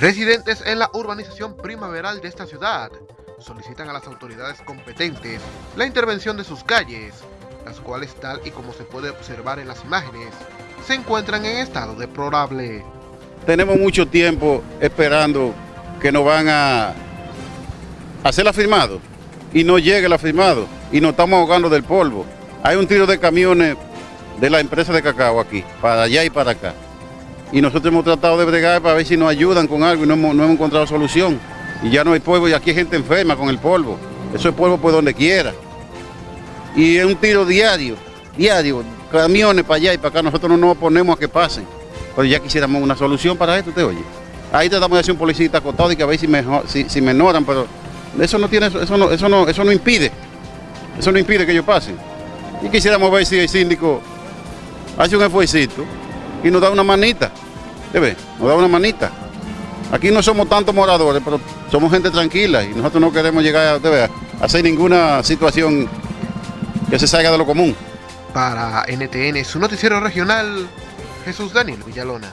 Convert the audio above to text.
Residentes en la urbanización primaveral de esta ciudad solicitan a las autoridades competentes la intervención de sus calles, las cuales tal y como se puede observar en las imágenes, se encuentran en estado deplorable. Tenemos mucho tiempo esperando que nos van a hacer la firmado y no llegue el afirmado y nos estamos ahogando del polvo. Hay un tiro de camiones de la empresa de cacao aquí, para allá y para acá. Y nosotros hemos tratado de bregar para ver si nos ayudan con algo y no hemos, no hemos encontrado solución. Y ya no hay polvo y aquí hay gente enferma con el polvo. Eso es polvo por donde quiera. Y es un tiro diario, diario, camiones para allá y para acá. Nosotros no nos oponemos a que pasen. Pero ya quisiéramos una solución para esto, ¿te oye? Ahí tratamos de hacer un policía acotado y que a ver si, mejor, si, si menoran, pero eso no tiene, eso no, eso no, eso no impide. Eso no impide que ellos pasen. Y quisiéramos ver si el síndico hace un esfuerzo y nos da una manita. ¿Debe? Nos da una manita. Aquí no somos tantos moradores, pero somos gente tranquila y nosotros no queremos llegar a hacer ninguna situación que se salga de lo común. Para NTN, su noticiero regional, Jesús Daniel Villalona.